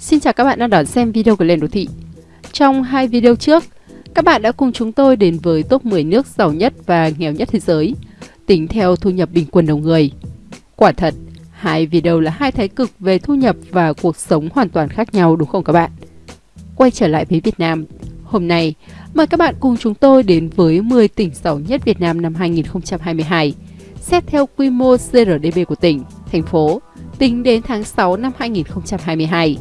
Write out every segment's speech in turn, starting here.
Xin chào các bạn đang đón xem video của Lên Đô Thị. Trong hai video trước, các bạn đã cùng chúng tôi đến với top 10 nước giàu nhất và nghèo nhất thế giới, tính theo thu nhập bình quân đầu người. Quả thật, hai video là hai thái cực về thu nhập và cuộc sống hoàn toàn khác nhau đúng không các bạn? Quay trở lại với Việt Nam, hôm nay mời các bạn cùng chúng tôi đến với 10 tỉnh giàu nhất Việt Nam năm 2022, xét theo quy mô GRDP của tỉnh, thành phố, tính đến tháng 6 năm 2022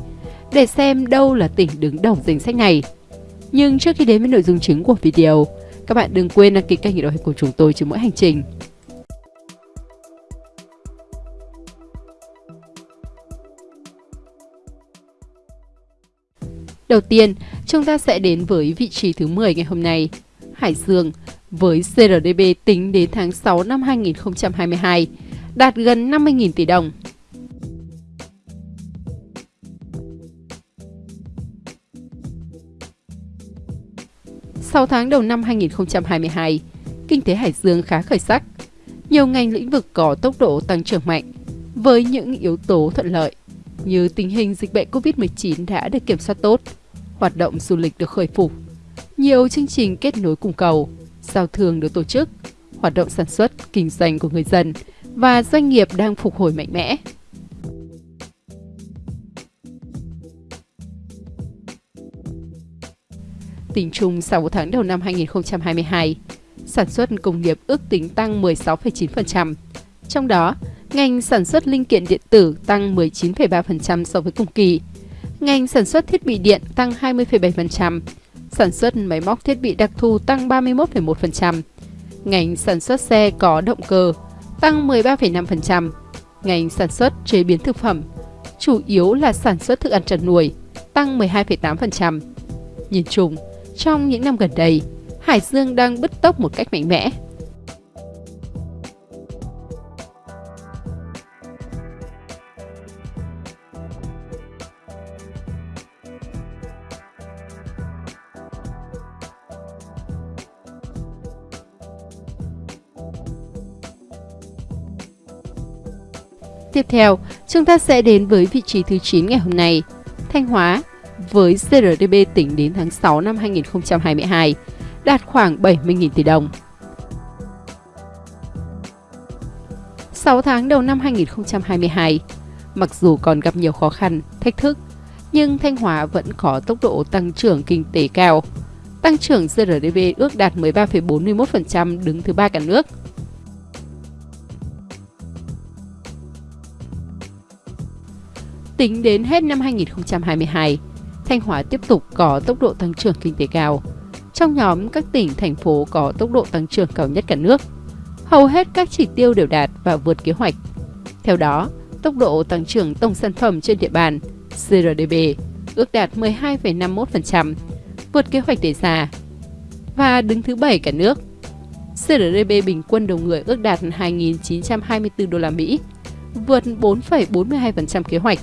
để xem đâu là tỉnh đứng đầu danh sách này. Nhưng trước khi đến với nội dung chính của video, các bạn đừng quên đăng ký kênh để đội của chúng tôi trên mỗi hành trình. Đầu tiên, chúng ta sẽ đến với vị trí thứ 10 ngày hôm nay, Hải Dương, với CRDB tính đến tháng 6 năm 2022, đạt gần 50.000 tỷ đồng. 6 tháng đầu năm 2022, kinh tế Hải Dương khá khởi sắc. Nhiều ngành lĩnh vực có tốc độ tăng trưởng mạnh, với những yếu tố thuận lợi như tình hình dịch bệnh COVID-19 đã được kiểm soát tốt, hoạt động du lịch được khôi phục, nhiều chương trình kết nối cung cầu, giao thương được tổ chức, hoạt động sản xuất, kinh doanh của người dân và doanh nghiệp đang phục hồi mạnh mẽ. Tính chung 6 tháng đầu năm 2022, sản xuất công nghiệp ước tính tăng 16,9%. Trong đó, ngành sản xuất linh kiện điện tử tăng 19,3% so với cùng kỳ, ngành sản xuất thiết bị điện tăng 20,7%, sản xuất máy móc thiết bị đặc thù tăng 31,1%, ngành sản xuất xe có động cơ tăng 13,5%, ngành sản xuất chế biến thực phẩm, chủ yếu là sản xuất thức ăn chăn nuôi, tăng 12,8%. Nhìn chung, trong những năm gần đây, Hải Dương đang bứt tốc một cách mạnh mẽ. Tiếp theo, chúng ta sẽ đến với vị trí thứ 9 ngày hôm nay, Thanh Hóa với GRDP tính đến tháng 6 năm 2022 đạt khoảng 70.000 tỷ đồng. 6 tháng đầu năm 2022, mặc dù còn gặp nhiều khó khăn, thách thức, nhưng Thanh Hóa vẫn có tốc độ tăng trưởng kinh tế cao. Tăng trưởng GRDP ước đạt 13,41% đứng thứ ba cả nước. Tính đến hết năm 2022, Thanh Hóa tiếp tục có tốc độ tăng trưởng kinh tế cao. Trong nhóm các tỉnh, thành phố có tốc độ tăng trưởng cao nhất cả nước. Hầu hết các chỉ tiêu đều đạt và vượt kế hoạch. Theo đó, tốc độ tăng trưởng tổng sản phẩm trên địa bàn CRDB ước đạt 12,51%, vượt kế hoạch đề ra và đứng thứ bảy cả nước. CRDB bình quân đầu người ước đạt 2.924 đô la Mỹ, vượt 4,42% kế hoạch.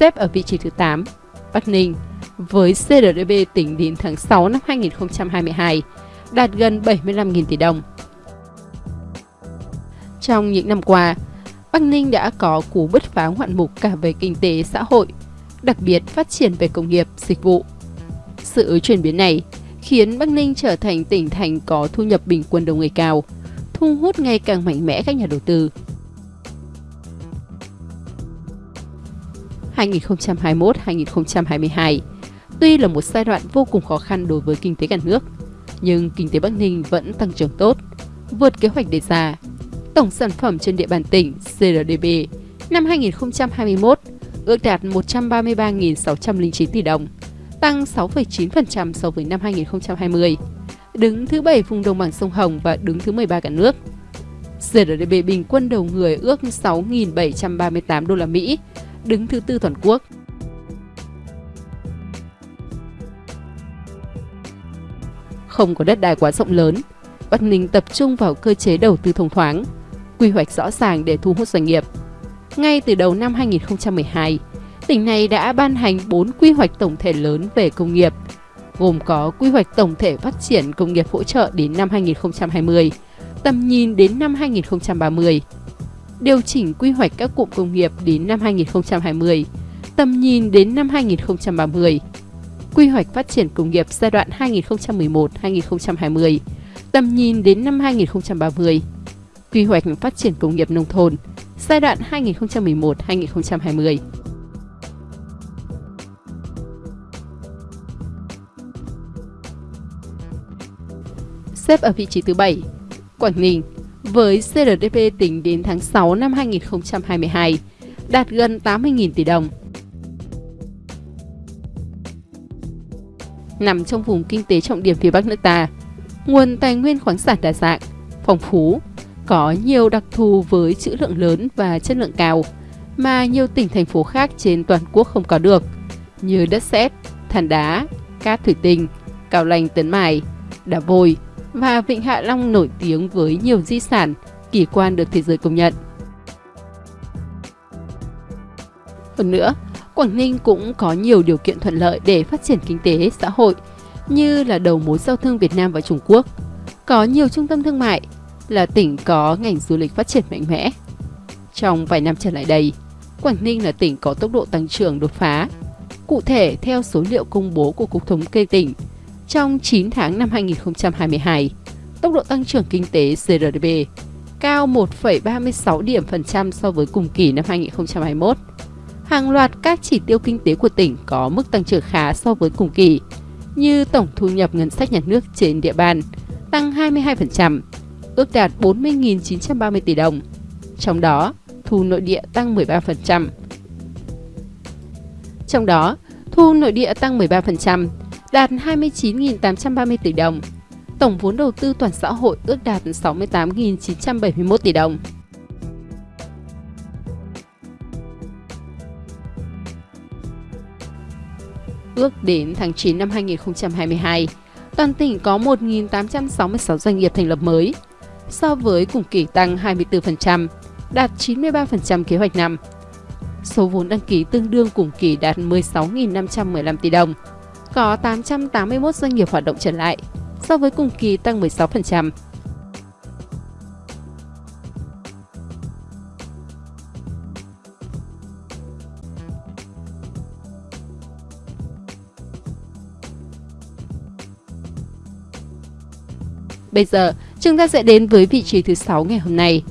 Xếp ở vị trí thứ 8, Bắc Ninh, với GDP tính đến tháng 6 năm 2022, đạt gần 75.000 tỷ đồng. Trong những năm qua, Bắc Ninh đã có cú bứt phá ngoạn mục cả về kinh tế xã hội, đặc biệt phát triển về công nghiệp, dịch vụ. Sự chuyển biến này khiến Bắc Ninh trở thành tỉnh thành có thu nhập bình quân đầu người cao, thu hút ngày càng mạnh mẽ các nhà đầu tư. 2021-2022. Tuy là một giai đoạn vô cùng khó khăn đối với kinh tế cả nước, nhưng kinh tế Bắc Ninh vẫn tăng trưởng tốt, vượt kế hoạch đề ra. Tổng sản phẩm trên địa bàn tỉnh (GDP) năm 2021 ước đạt 133.609 tỷ đồng, tăng 6,9% so với năm 2020, đứng thứ 7 vùng đồng bằng sông Hồng và đứng thứ 13 cả nước. GDP bình quân đầu người ước 6.738 đô la Mỹ, đứng thứ tư toàn quốc. Không có đất đai quá rộng lớn, Bắc Ninh tập trung vào cơ chế đầu tư thông thoáng, quy hoạch rõ ràng để thu hút doanh nghiệp. Ngay từ đầu năm 2012, tỉnh này đã ban hành 4 quy hoạch tổng thể lớn về công nghiệp, gồm có quy hoạch tổng thể phát triển công nghiệp hỗ trợ đến năm 2020, tầm nhìn đến năm 2030, điều chỉnh quy hoạch các cụm công nghiệp đến năm 2020, tầm nhìn đến năm 2030, quy hoạch phát triển công nghiệp giai đoạn 2011-2020, tầm nhìn đến năm 2030, quy hoạch phát triển công nghiệp nông thôn giai đoạn 2011-2020. Xếp ở vị trí thứ 7, Quảng Ninh với GDP tính đến tháng 6 năm 2022 đạt gần 80.000 tỷ đồng. Nằm trong vùng kinh tế trọng điểm phía Bắc nước ta, nguồn tài nguyên khoáng sản đa dạng, phong phú, có nhiều đặc thù với trữ lượng lớn và chất lượng cao mà nhiều tỉnh thành phố khác trên toàn quốc không có được, như đất sét, than đá, cát thủy tinh, cao lành tấn mài, đá vôi và Vịnh Hạ Long nổi tiếng với nhiều di sản, kỳ quan được thế giới công nhận. Hơn nữa, Quảng Ninh cũng có nhiều điều kiện thuận lợi để phát triển kinh tế, xã hội, như là đầu mối giao thương Việt Nam và Trung Quốc, có nhiều trung tâm thương mại, là tỉnh có ngành du lịch phát triển mạnh mẽ. Trong vài năm trở lại đây, Quảng Ninh là tỉnh có tốc độ tăng trưởng đột phá. Cụ thể, theo số liệu công bố của Cục Thống kê tỉnh, trong 9 tháng năm 2022, tốc độ tăng trưởng kinh tế GRDP cao 1,36 điểm phần trăm so với cùng kỳ năm 2021. Hàng loạt các chỉ tiêu kinh tế của tỉnh có mức tăng trưởng khá so với cùng kỳ, như tổng thu nhập ngân sách nhà nước trên địa bàn tăng 22%, ước đạt 40.930 tỷ đồng. Trong đó, thu nội địa tăng 13%. Trong đó, thu nội địa tăng 13%, đạt 29.830 tỷ đồng. Tổng vốn đầu tư toàn xã hội ước đạt 68.971 tỷ đồng. Ước đến tháng 9 năm 2022, toàn tỉnh có 1.866 doanh nghiệp thành lập mới, so với cùng kỳ tăng 24%, đạt 93% kế hoạch năm. Số vốn đăng ký tương đương cùng kỳ đạt 16.515 tỷ đồng, có 881 doanh nghiệp hoạt động trở lại, so với cùng kỳ tăng 16%. Bây giờ, chúng ta sẽ đến với vị trí thứ 6 ngày hôm nay.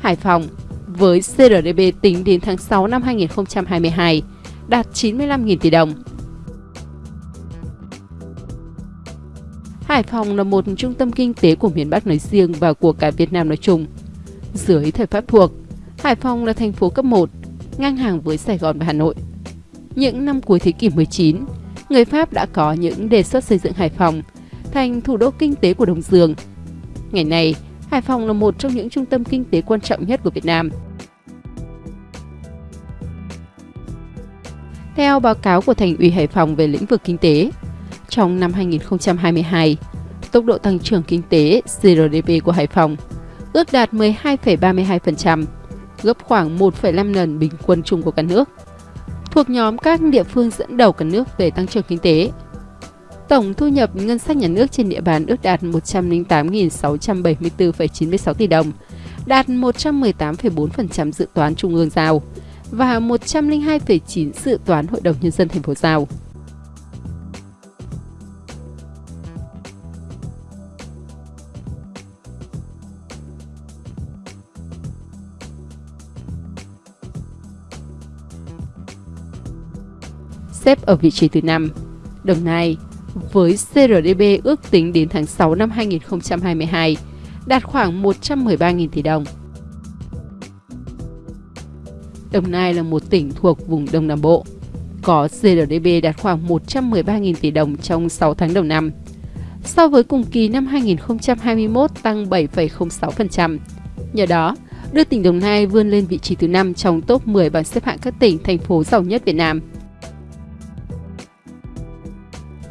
Hải Phòng với CRDB tính đến tháng 6 năm 2022 đạt 95.000 tỷ đồng, Hải Phòng là một trung tâm kinh tế của miền Bắc nói riêng và của cả Việt Nam nói chung. Dưới thời Pháp thuộc, Hải Phòng là thành phố cấp 1, ngang hàng với Sài Gòn và Hà Nội. Những năm cuối thế kỷ 19, người Pháp đã có những đề xuất xây dựng Hải Phòng thành thủ đô kinh tế của Đông Dương. Ngày nay, Hải Phòng là một trong những trung tâm kinh tế quan trọng nhất của Việt Nam. Theo báo cáo của Thành ủy Hải Phòng về lĩnh vực kinh tế, trong năm 2022, tốc độ tăng trưởng kinh tế GRDP của Hải Phòng ước đạt 12,32%, gấp khoảng 1,5 lần bình quân chung của cả nước. Thuộc nhóm các địa phương dẫn đầu cả nước về tăng trưởng kinh tế. Tổng thu nhập ngân sách nhà nước trên địa bàn ước đạt 108.674,96 tỷ đồng, đạt 118,4% dự toán trung ương giao và 102,9 dự toán Hội đồng Nhân dân thành phố giao. Xếp ở vị trí thứ 5. Đồng Nai với CRDB ước tính đến tháng 6 năm 2022 đạt khoảng 113.000 tỷ đồng. Đồng Nai là một tỉnh thuộc vùng Đông Nam Bộ, có GRDP đạt khoảng 113.000 tỷ đồng trong 6 tháng đầu năm. So với cùng kỳ năm 2021 tăng 7,06%. Nhờ đó, đưa tỉnh Đồng Nai vươn lên vị trí thứ 5 trong top 10 bảng xếp hạng các tỉnh, thành phố giàu nhất Việt Nam.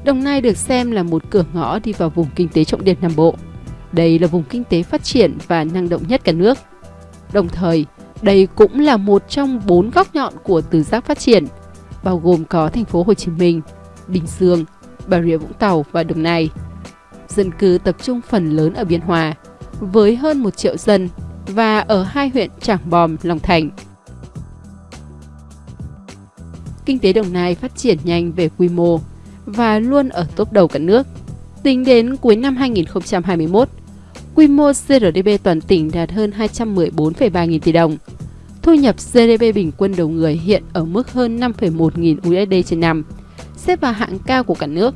Đồng Nai được xem là một cửa ngõ đi vào vùng kinh tế trọng điểm Nam Bộ. Đây là vùng kinh tế phát triển và năng động nhất cả nước. Đồng thời, đây cũng là một trong bốn góc nhọn của tứ giác phát triển. bao gồm có thành phố Hồ Chí Minh, Bình Dương, Bà Rịa Vũng Tàu và Đồng Nai. Dân cư tập trung phần lớn ở Biên Hòa, với hơn 1 triệu dân và ở hai huyện Trảng Bom, Long Thành. Kinh tế Đồng Nai phát triển nhanh về quy mô và luôn ở top đầu cả nước. Tính đến cuối năm 2021, quy mô GRDP toàn tỉnh đạt hơn 214,3 nghìn tỷ đồng. Thu nhập GDP bình quân đầu người hiện ở mức hơn 5,1 nghìn USD trên năm, xếp vào hạng cao của cả nước.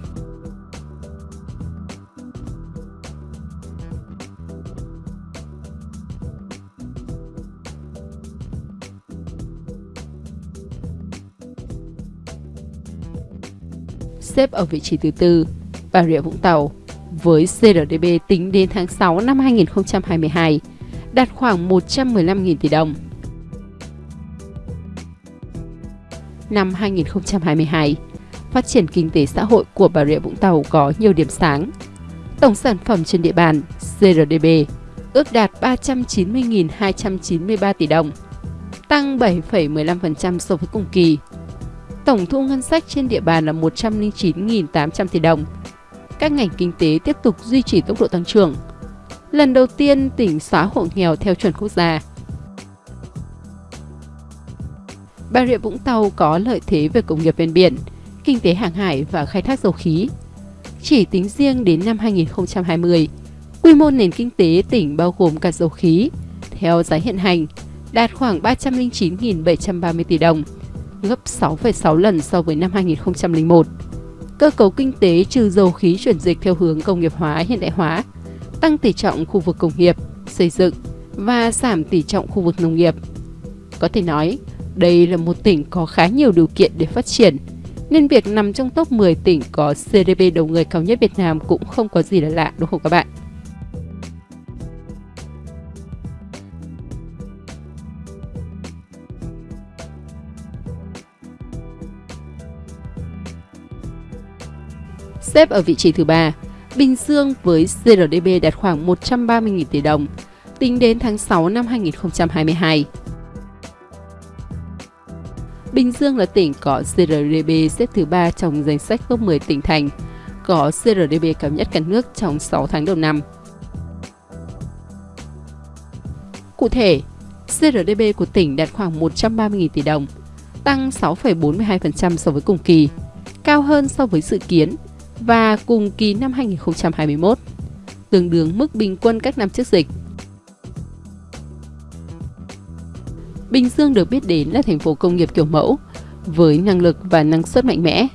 Xếp ở vị trí thứ tư, Bà Rịa Vũng Tàu, với GRDP tính đến tháng 6 năm 2022 đạt khoảng 115.000 tỷ đồng. Năm 2022, phát triển kinh tế xã hội của Bà Rịa Vũng Tàu có nhiều điểm sáng. Tổng sản phẩm trên địa bàn GRDP ước đạt 390.293 tỷ đồng, tăng 7,15% so với cùng kỳ Tổng thu ngân sách trên địa bàn là 109.800 tỷ đồng. Các ngành kinh tế tiếp tục duy trì tốc độ tăng trưởng. Lần đầu tiên tỉnh xóa hộ nghèo theo chuẩn quốc gia. Bà Rịa Vũng Tàu có lợi thế về công nghiệp ven biển, kinh tế hàng hải và khai thác dầu khí. Chỉ tính riêng đến năm 2020, quy mô nền kinh tế tỉnh bao gồm cả dầu khí, theo giá hiện hành, đạt khoảng 309.730 tỷ đồng, gấp 6,6 lần so với năm 2001. Cơ cấu kinh tế trừ dầu khí chuyển dịch theo hướng công nghiệp hóa hiện đại hóa, tăng tỷ trọng khu vực công nghiệp, xây dựng và giảm tỷ trọng khu vực nông nghiệp. Có thể nói, đây là một tỉnh có khá nhiều điều kiện để phát triển, nên việc nằm trong top 10 tỉnh có GDP đầu người cao nhất Việt Nam cũng không có gì là lạ đúng không các bạn? Xếp ở vị trí thứ ba, Bình Dương với GRDP đạt khoảng 130.000 tỷ đồng, tính đến tháng 6 năm 2022. Bình Dương là tỉnh có GRDP xếp thứ 3 trong danh sách top 10 tỉnh thành, có GRDP cao nhất cả nước trong 6 tháng đầu năm. Cụ thể, GRDP của tỉnh đạt khoảng 130.000 tỷ đồng, tăng 6,42% so với cùng kỳ, cao hơn so với dự kiến và cùng kỳ năm 2021, tương đương mức bình quân các năm trước dịch. Bình Dương được biết đến là thành phố công nghiệp kiểu mẫu, với năng lực và năng suất mạnh mẽ.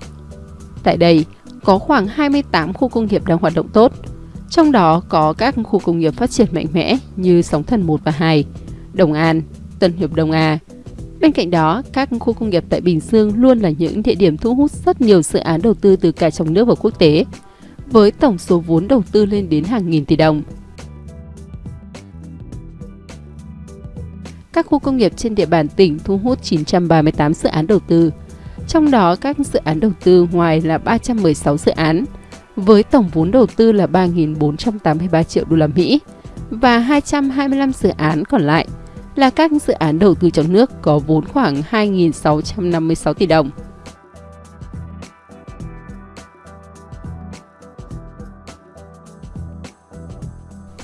Tại đây, có khoảng 28 khu công nghiệp đang hoạt động tốt, trong đó có các khu công nghiệp phát triển mạnh mẽ như Sóng Thần 1 và 2, Đồng An, Tân Hiệp Đông A, Bên cạnh đó, các khu công nghiệp tại Bình Dương luôn là những địa điểm thu hút rất nhiều dự án đầu tư từ cả trong nước và quốc tế, với tổng số vốn đầu tư lên đến hàng nghìn tỷ đồng. Các khu công nghiệp trên địa bàn tỉnh thu hút 938 dự án đầu tư, trong đó các dự án đầu tư ngoài là 316 dự án, với tổng vốn đầu tư là 3.483 triệu đô la Mỹ và 225 dự án còn lại là các dự án đầu tư trong nước có vốn khoảng 2.656 tỷ đồng.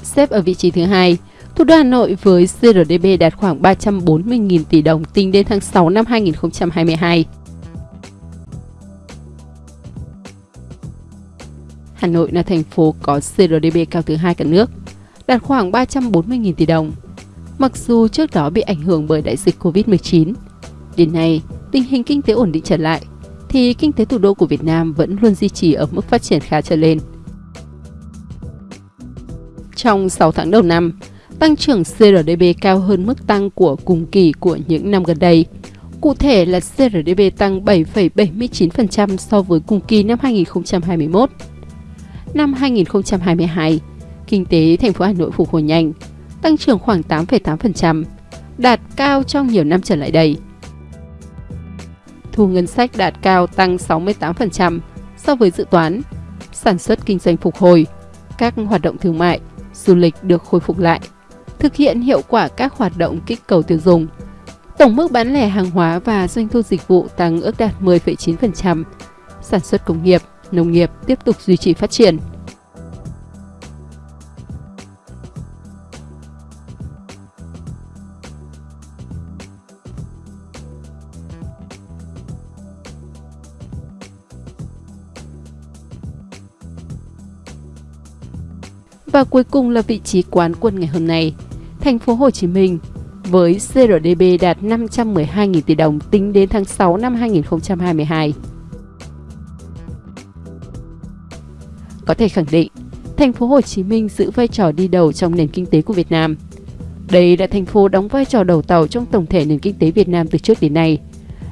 Xếp ở vị trí thứ hai, thủ đô Hà Nội với GRDP đạt khoảng 340.000 tỷ đồng tính đến tháng 6 năm 2022. Hà Nội là thành phố có GRDP cao thứ hai cả nước, đạt khoảng 340.000 tỷ đồng. Mặc dù trước đó bị ảnh hưởng bởi đại dịch Covid-19, đến nay tình hình kinh tế ổn định trở lại, thì kinh tế thủ đô của Việt Nam vẫn luôn duy trì ở mức phát triển khá trở lên. Trong 6 tháng đầu năm, tăng trưởng CRDB cao hơn mức tăng của cùng kỳ của những năm gần đây. Cụ thể là CRDB tăng 7,79% so với cùng kỳ năm 2021. Năm 2022, kinh tế thành phố Hà Nội phục hồi nhanh, tăng trưởng khoảng 8,8%, đạt cao trong nhiều năm trở lại đây. Thu ngân sách đạt cao tăng 68% so với dự toán, sản xuất kinh doanh phục hồi, các hoạt động thương mại, du lịch được khôi phục lại, thực hiện hiệu quả các hoạt động kích cầu tiêu dùng, Tổng mức bán lẻ hàng hóa và doanh thu dịch vụ tăng ước đạt 10,9%. Sản xuất công nghiệp, nông nghiệp tiếp tục duy trì phát triển. Và cuối cùng là vị trí quán quân ngày hôm nay. Thành phố Hồ Chí Minh với CRDB đạt 512.000 tỷ đồng tính đến tháng 6 năm 2022. Có thể khẳng định, thành phố Hồ Chí Minh giữ vai trò đi đầu trong nền kinh tế của Việt Nam. Đây là thành phố đóng vai trò đầu tàu trong tổng thể nền kinh tế Việt Nam từ trước đến nay,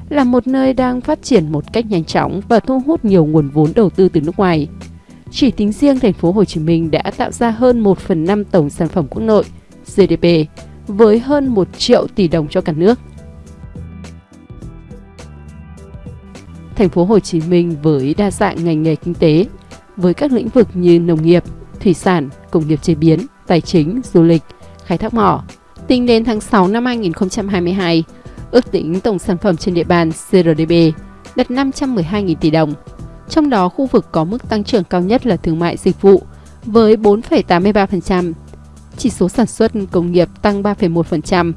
là một nơi đang phát triển một cách nhanh chóng và thu hút nhiều nguồn vốn đầu tư từ nước ngoài. Chỉ tính riêng thành phố Hồ Chí Minh đã tạo ra hơn 1 phần 5 tổng sản phẩm quốc nội GDP với hơn 1 triệu tỷ đồng cho cả nước. Thành phố Hồ Chí Minh với đa dạng ngành nghề kinh tế, với các lĩnh vực như nông nghiệp, thủy sản, công nghiệp chế biến, tài chính, du lịch, khai thác mỏ. Tính đến tháng 6 năm 2022, ước tính tổng sản phẩm trên địa bàn CRDB đạt 512.000 tỷ đồng. Trong đó, khu vực có mức tăng trưởng cao nhất là thương mại dịch vụ với 4,83%, chỉ số sản xuất công nghiệp tăng 3,1%.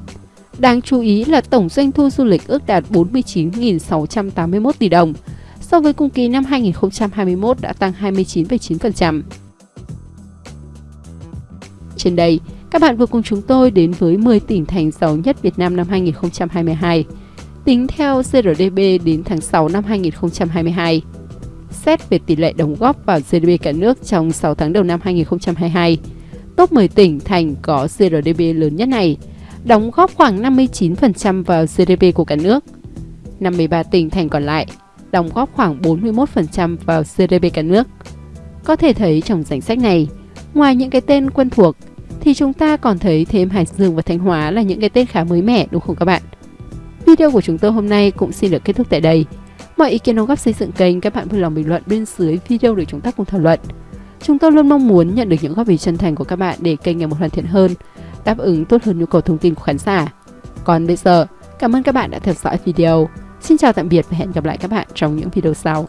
Đáng chú ý là tổng doanh thu du lịch ước đạt 49.681 tỷ đồng, so với cùng kỳ năm 2021 đã tăng 29,9%. Trên đây, các bạn vừa cùng chúng tôi đến với 10 tỉnh thành giàu nhất Việt Nam năm 2022, tính theo GRDP đến tháng 6 năm 2022. Xét về tỷ lệ đóng góp vào GDP cả nước trong 6 tháng đầu năm 2022, top 10 tỉnh thành có GDP lớn nhất này, đóng góp khoảng 59% vào GDP của cả nước. 53 tỉnh thành còn lại đóng góp khoảng 41% vào GDP cả nước. Có thể thấy trong danh sách này, ngoài những cái tên quen thuộc, thì chúng ta còn thấy thêm Hải Dương và Thanh Hóa là những cái tên khá mới mẻ đúng không các bạn? Video của chúng tôi hôm nay cũng xin được kết thúc tại đây. Mọi ý kiến đóng góp xây dựng kênh các bạn vui lòng bình luận bên dưới video để chúng ta cùng thảo luận. Chúng tôi luôn mong muốn nhận được những góp ý chân thành của các bạn để kênh ngày một hoàn thiện hơn, đáp ứng tốt hơn nhu cầu thông tin của khán giả. Còn bây giờ, cảm ơn các bạn đã theo dõi video. Xin chào tạm biệt và hẹn gặp lại các bạn trong những video sau.